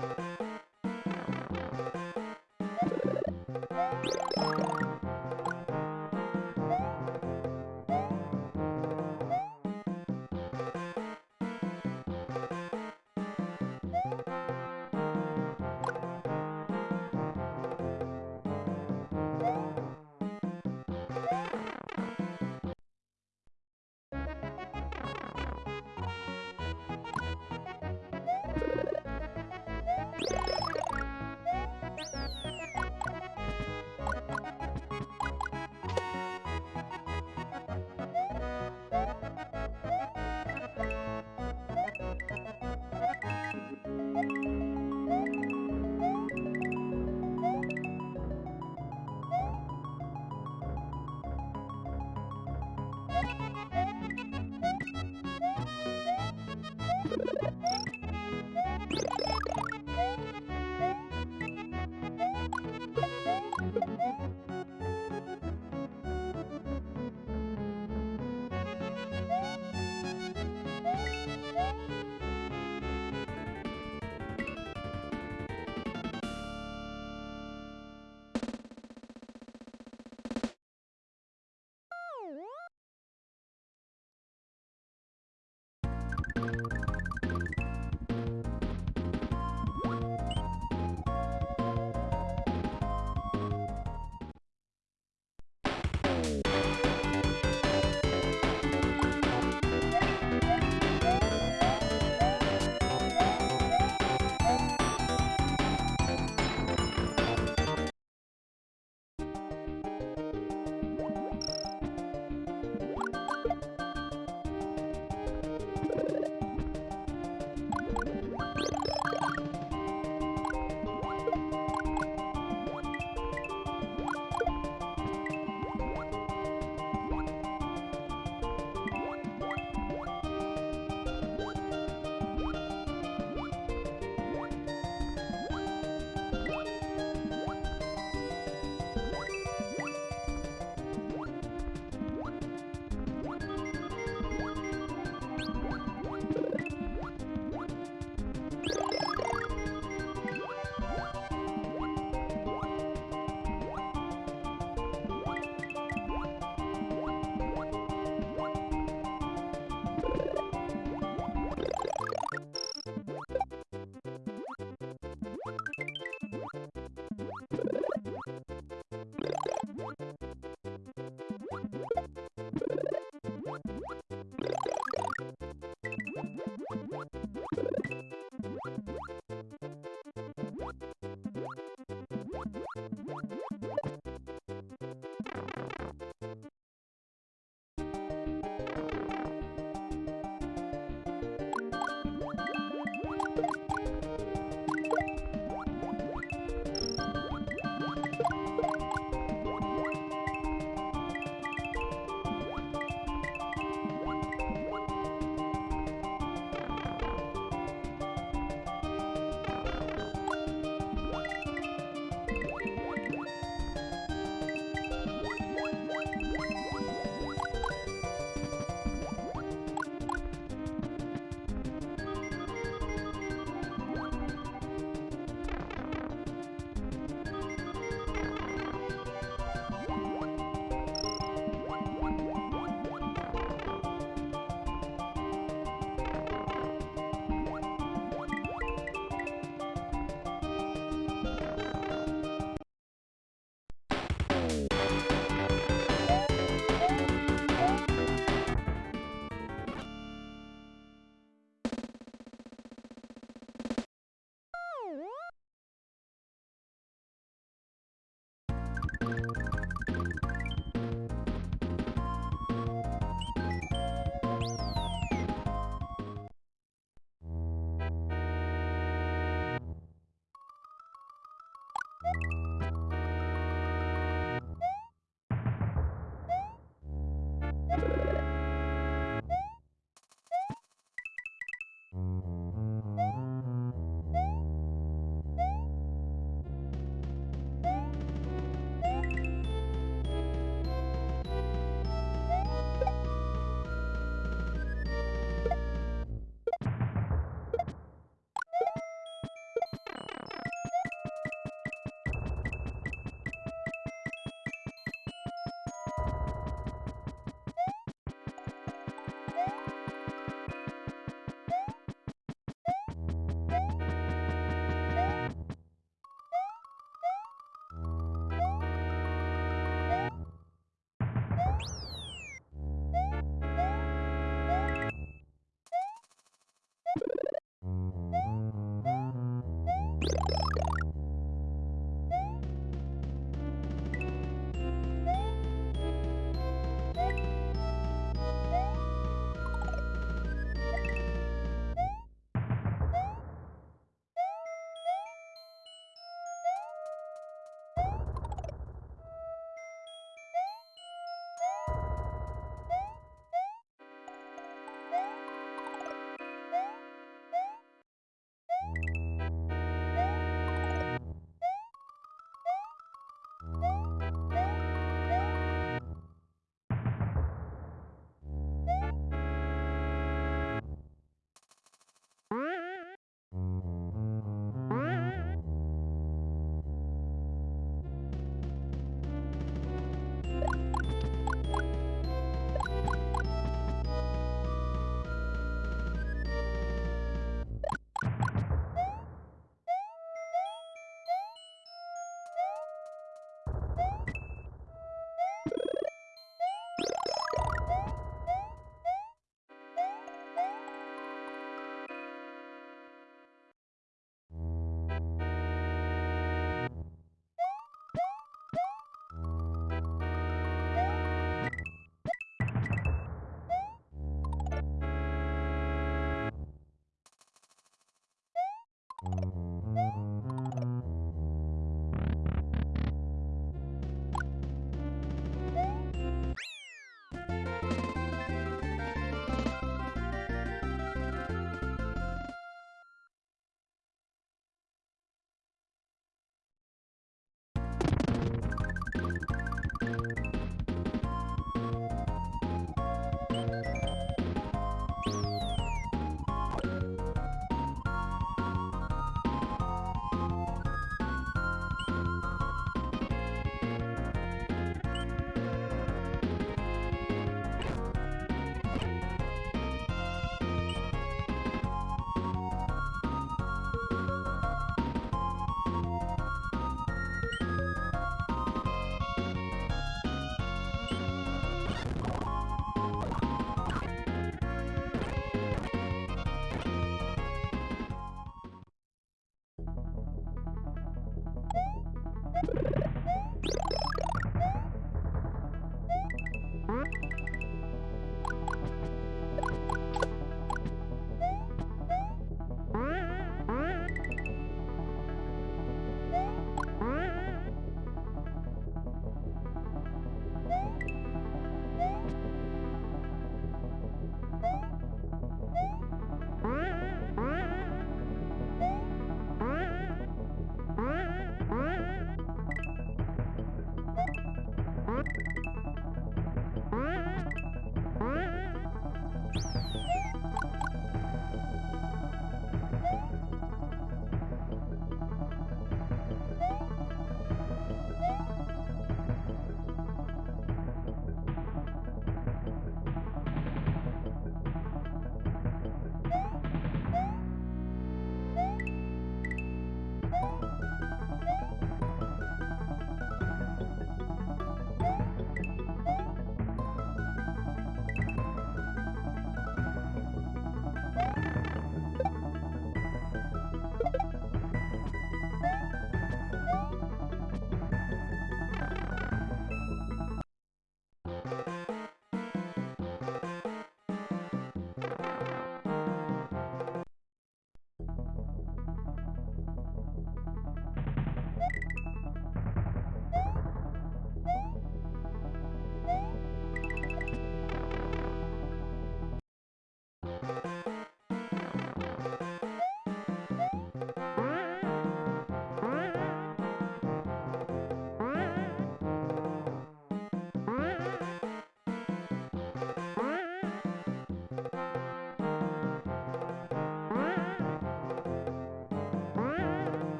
you you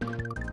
you